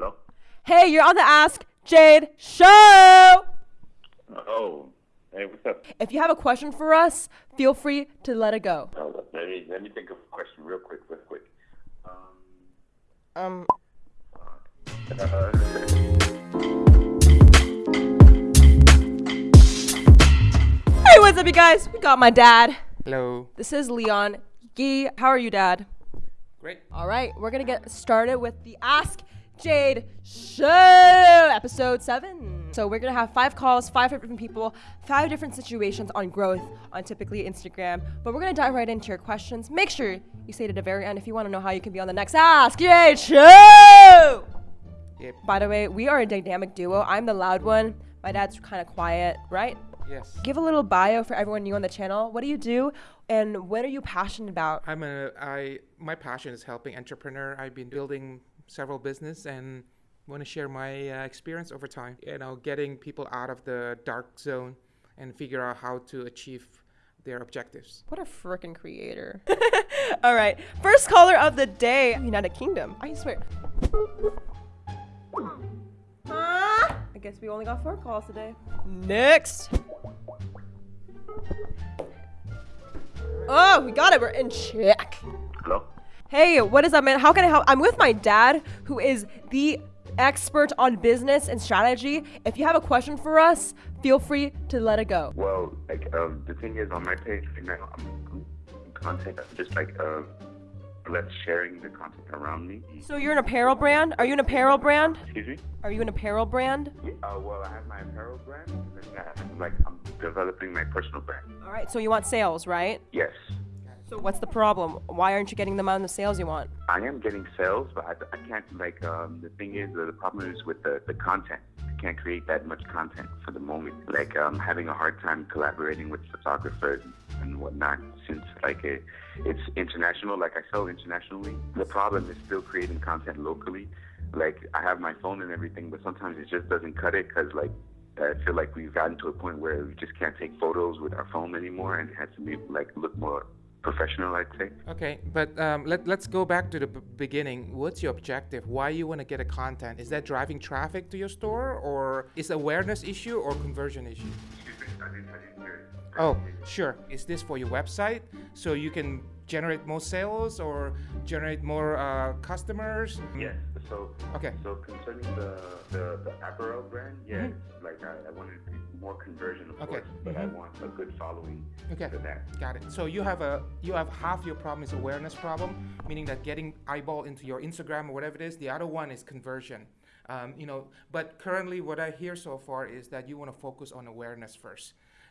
Hello? Hey, you're on the Ask Jade Show! Oh, hey, what's up? If you have a question for us, feel free to let it go. Oh, let me let me think of a question real quick, real quick. Um, Um, uh, hey, what's up, you guys? We got my dad. Hello. This is Leon. Gee, how are you, Dad? Great. All right, we're gonna get started with the Ask Jade Show, episode seven. So we're gonna have five calls, five different people, five different situations on growth on typically Instagram. But we're gonna dive right into your questions. Make sure you stay to the very end if you want to know how you can be on the next Ask Jade Show. Yep. By the way, we are a dynamic duo. I'm the loud one. My dad's kind of quiet, right? Yes. Give a little bio for everyone new on the channel. What do you do, and what are you passionate about? I'm a I my passion is helping entrepreneur. I've been building several business and want to share my uh, experience over time. You know, getting people out of the dark zone and figure out how to achieve their objectives. What a freaking creator. All right. First caller of the day, United Kingdom. I swear. Huh? I guess we only got four calls today. Next. Oh, we got it. We're in check. Hey, what is up, man? How can I help? I'm with my dad, who is the expert on business and strategy. If you have a question for us, feel free to let it go. Well, like, um, the thing is, on my page right now, I'm, I'm content, I'm just like, uh, less sharing the content around me. So you're an apparel brand? Are you an apparel brand? Excuse me? Are you an apparel brand? Yeah, uh, well, I have my apparel brand, and then I have, like, I'm developing my personal brand. All right, so you want sales, right? Yes. So what's the problem? Why aren't you getting the amount of sales you want? I am getting sales, but I, I can't like. Um, the thing is, the problem is with the, the content. I can't create that much content for the moment. Like, I'm having a hard time collaborating with photographers and whatnot since like it, it's international. Like, I sell internationally. The problem is still creating content locally. Like, I have my phone and everything, but sometimes it just doesn't cut it because like. I feel like we've gotten to a point where we just can't take photos with our phone anymore, and it has to be like look more professional. I'd say. Okay, but um, let, let's go back to the b- beginning. What's your objective? Why you want to get a content? Is that driving traffic to your store or is awareness issue or conversion issue? Oh, sure. Is this for your website so you can generate more sales or generate more uh, customers? Yes. So Okay. So concerning the the, the apparel brand, yeah, like I, I wanted more conversion, of Mm-hmm. Okay. course, but I Mhm. want a good following Okay. for that. Got it. So you have a you have half your problem is awareness problem, meaning that getting eyeball into your Instagram or whatever it is. The other one is conversion. Um, you know, but currently what I hear so far is that you want to focus on awareness first.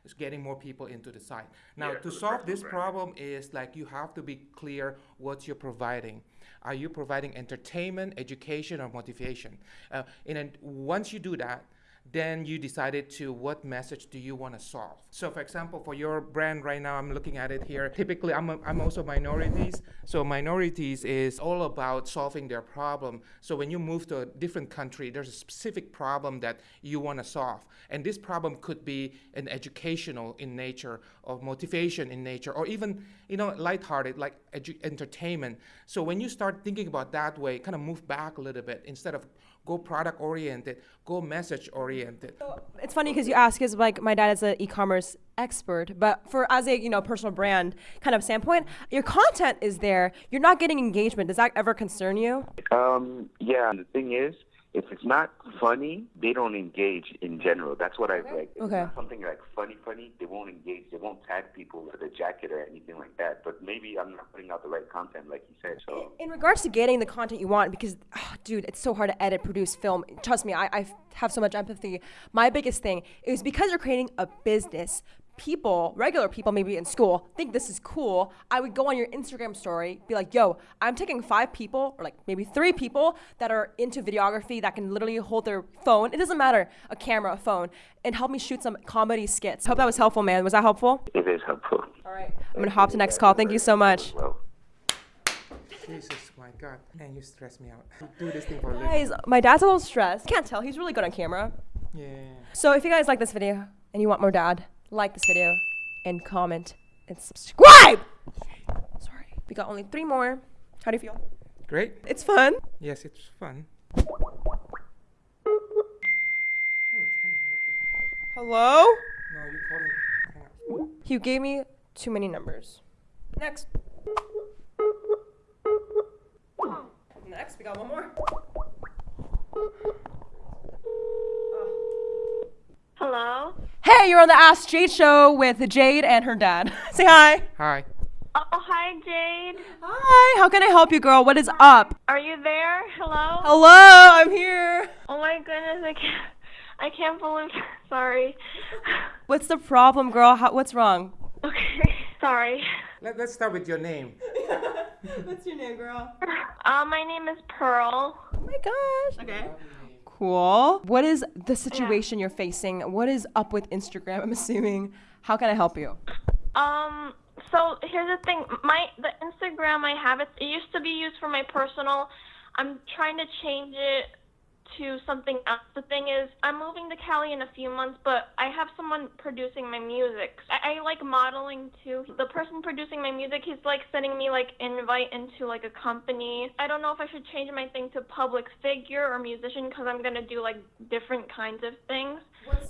Is getting more people into the site. Now Yeah, to solve this brand. problem is like you have to be clear what you're providing. Are you providing entertainment, education, or motivation? Uh, and then once you do that, then you decided to what message do you want to solve. So, for example, for your brand right now, I'm looking at it here. Typically, I'm, a, I'm also minorities. So, minorities is all about solving their problem. So, when you move to a different country, there's a specific problem that you want to solve. And this problem could be an educational in nature, or motivation in nature, or even, you know, lighthearted, like entertainment. So, when you start thinking about that way, kind of move back a little bit instead of go product oriented, go message oriented. It's funny because you ask, is like my dad is an e-commerce expert, but for as a you know personal brand kind of standpoint, your content is there. You're not getting engagement. Does that ever concern you? Um, yeah, the thing is, if it's not funny, they don't engage in general. That's what I like. If Okay. It's not something like funny, funny. They won't engage. They won't tag people with a jacket or anything like that. But maybe I'm not putting out the right content, like you said. So In regards to getting the content you want, because ah, dude, it's so hard to edit, produce, film. Trust me, I, I have so much empathy. My biggest thing is because you're creating a business. People, regular people, maybe in school, think this is cool. I would go on your Instagram story, be like, "Yo, I'm taking five people, or like maybe three people that are into videography that can literally hold their phone. It doesn't matter, a camera, a phone, and help me shoot some comedy skits." Hope that was helpful, man. Was that helpful? it is helpful. All right, I'm gonna hop to next call. Thank you so much. Well. Jesus, my God, man, you stress me out. Do this thing for a living. Guys, my dad's a little stressed. Can't tell. He's really good on camera. Yeah. So if you guys like this video and you want more dad, like this video, and comment and subscribe. Sorry, we got only three more. How do you feel? Great. It's fun. Yes, it's fun. Hello? No, you called me. You gave me too many numbers. Next. Next, we got one more. Hello? Hey, you're on the Ask Jade show with Jade and her dad. Say hi. Hi. Oh, hi, Jade. Hi. How can I help you, girl? What is up? Are you there? Hello. Hello, I'm here. Oh my goodness, I can't. I can't believe. Sorry. What's the problem, girl? How, what's wrong? Okay. Sorry. Let, let's start with your name. What's your name, girl? Uh, my name is Pearl. Oh my gosh. Okay. Cool. What is the situation you're facing? What is up with Instagram? I'm assuming. How can I help you? Um. So here's the thing. My the Instagram I have it. It used to be used for my personal. I'm trying to change it to something else. The thing is, I'm moving to Cali in a few months, but I have someone producing my music. I, I like modeling too. The person producing my music, he's like sending me like invite into like a company. I don't know if I should change my thing to public figure or musician because I'm gonna do like different kinds of things.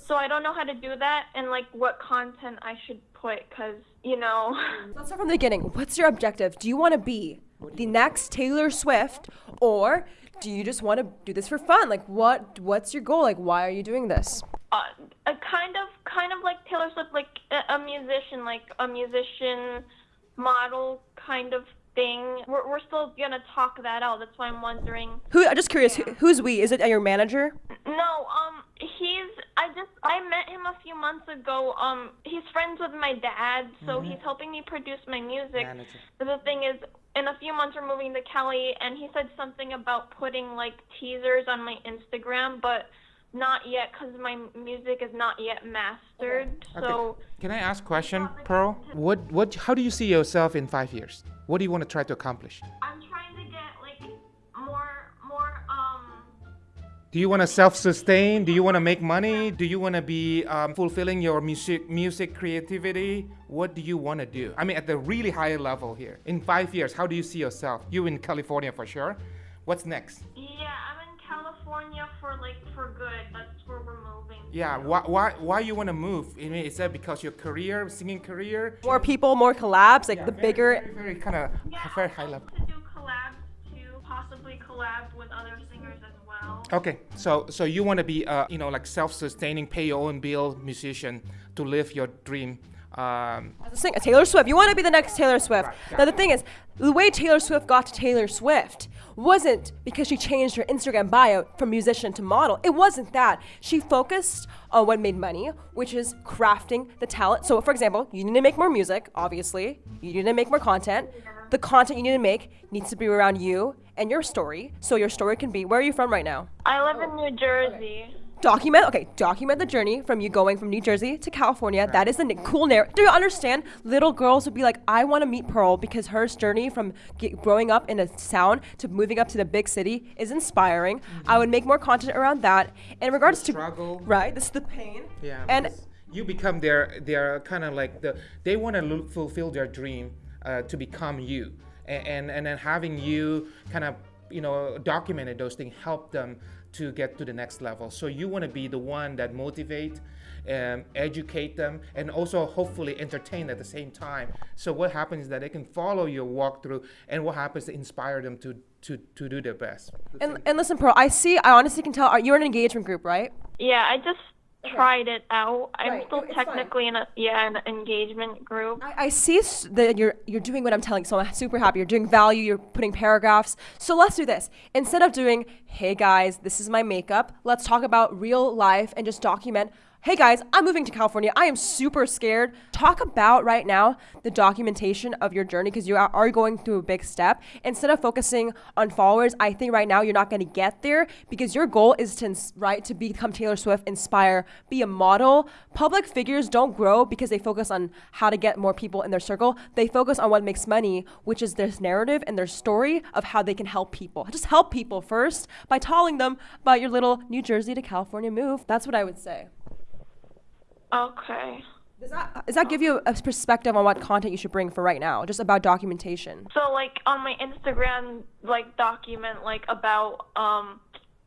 So I don't know how to do that and like what content I should put because you know. Let's start from the beginning. What's your objective? Do you want to be the next Taylor Swift, or do you just want to do this for fun? Like, what? What's your goal? Like, why are you doing this? uh, a kind of kind of like Taylor Swift, like a, a musician, like a musician model kind of thing. We're we're still gonna talk that out. That's why I'm wondering. Who? I'm just curious. Who, who's we? Is it your manager? No, um, he's I just I met him a few months ago. Um, he's friends with my dad, so he's helping me produce my music. Manager. But the thing is, in a few months we're moving to Cali, and he said something about putting like teasers on my Instagram, but not yet because my music is not yet mastered. So. Can I ask a question, Pearl? What, what, how do you see yourself in five years? What do you want to try to accomplish? I'm trying to get like more more um Do you want to self-sustain? Do you want to make money? Do you want to be um, fulfilling your music, music creativity? What do you want to do? I mean, at the really high level here. In five years, how do you see yourself? You in California for sure. What's next? yeah, I'm in California for like for good. That's where we're moving. Yeah, why, why, why you want to move? I mean, is that because your career, singing career? More people, more collabs. Like Yeah, the very, bigger. very, very kind of Yeah, very high level. to do collabs too, possibly collab with other singers as well. Okay, so so you want to be uh you know like self-sustaining, pay your own bill musician to live your dream. Um, as a Taylor Swift. You want to be the next Taylor Swift. Right, Now the thing is, the way Taylor Swift got to Taylor Swift wasn't because she changed her Instagram bio from musician to model. It wasn't that. She focused on what made money, which is crafting the talent. So, for example, you need to make more music, obviously. You need to make more content. The content you need to make needs to be around you and your story. So your story can be where are you from right now? I live in New Jersey. Document okay document the journey from you going from new jersey to california. That is the cool narrative do you understand? Little girls would be like i want to meet pearl because her journey from growing up in a town to moving up to the big city is inspiring. I would make more content around that. In regards to struggle. right this is the pain. Yeah, and you become their their kind of like the they want to fulfill their dream uh, to become you, and, and and then having you kind of you know documented those things help them to get to the next level. So you want to be the one that motivate. Um, educate them and also hopefully entertain at the same time. So what happens is that they can follow your walkthrough, and what happens to inspire them to to, to do their best. and, and listen pearl i see i honestly can tell are you're in an engagement group right Yeah, I just tried it out. I'm Right, still technically in a yeah an engagement group. I, I see that you're you're doing what I'm telling, so I'm super happy. You're doing value. You're putting paragraphs. So let's do this. Instead of doing, "Hey guys, this is my makeup," let's talk about real life and just document. Hey guys, I'm moving to California. I am super scared. Talk about right now the documentation of your journey because you are, going through a big step. Instead of focusing on followers, I think right now you're not going to get there because your goal is to right to become Taylor Swift, inspire, be a model. Public figures don't grow because they focus on how to get more people in their circle. They focus on what makes money, which is this narrative and their story of how they can help people. Just help people first by telling them about your little New Jersey to California move. That's what I would say. Okay. Does that, does that give you a perspective on what content you should bring for right now, just about documentation? So like on my Instagram, like document like about um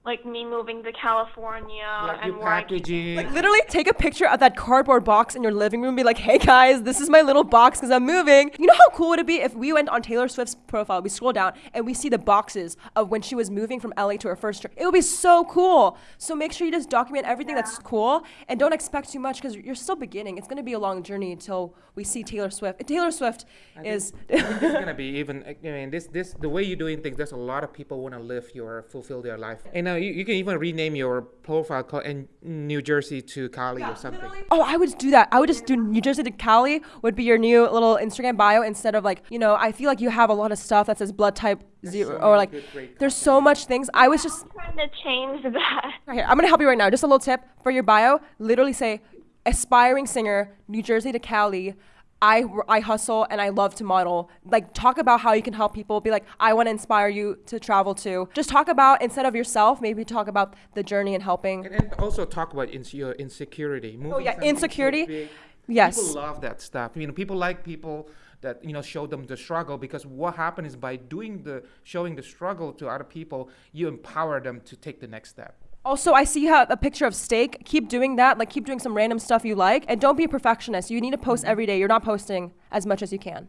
like me moving to California Like and your where I keep- packaging. Like literally take a picture of that cardboard box in your living room and be like, hey guys, this is my little box because I'm moving. You know how cool would it be if we went on Taylor Swift's profile, we scroll down and we see the boxes of when she was moving from LA to her first trip. It would be so cool. So make sure you just document everything that's cool and don't expect too much because you're still beginning. It's gonna be a long journey until we see Taylor Swift. And Taylor Swift is this is gonna be even. I mean, this this the way you're doing things. There's a lot of people want to live your fulfill their life. And now you, you can even rename your profile called in New Jersey to Cali or something. Oh, I would do that. I would just do New Jersey to Cali would be your new little Instagram bio instead of like, you know, I feel like you have a lot of stuff that says blood type zero so or like good, there's so much things. I was just trying to change that. right here. I'm gonna help you right now. Just a little tip for your bio. Literally say aspiring singer, New Jersey to Cali. I, I hustle and I love to model. Like, talk about how you can help people. Be like, I want to inspire you to travel too. Just talk about, instead of yourself, maybe talk about the journey and helping. And, and also talk about ins- your insecurity. Moving Oh, yeah, insecurity. big. Yes. People love that stuff. You know, people like people that you know show them the struggle because what happens is by doing the showing the struggle to other people, you empower them to take the next step. Also, I see you have a picture of steak. Keep doing that. Like, keep doing some random stuff you like. And don't be a perfectionist. You need to post every day. You're not posting as much as you can.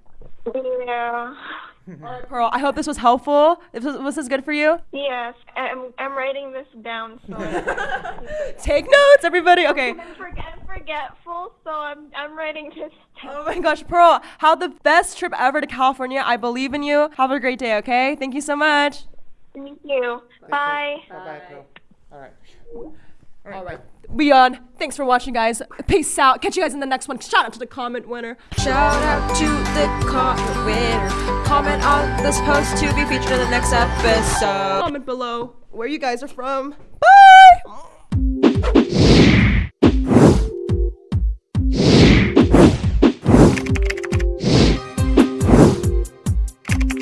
Yeah. All right, Pearl, I hope this was helpful. If This was, was this good for you? Yes, I'm, I'm writing this down. So Take notes, everybody. Okay. forget, I'm forgetful, so I'm, I'm writing this down. Oh my gosh, Pearl, have the best trip ever to California. I believe in you. Have a great day, okay? Thank you so much. Thank you. Bye. Bye bye, Pearl. All right. All right. We on. Thanks for watching, guys. Peace out. Catch you guys in the next one. Shout out to the comment winner. Shout out to the comment winner. Comment on this post to be featured in the next episode. Comment below where you guys are from.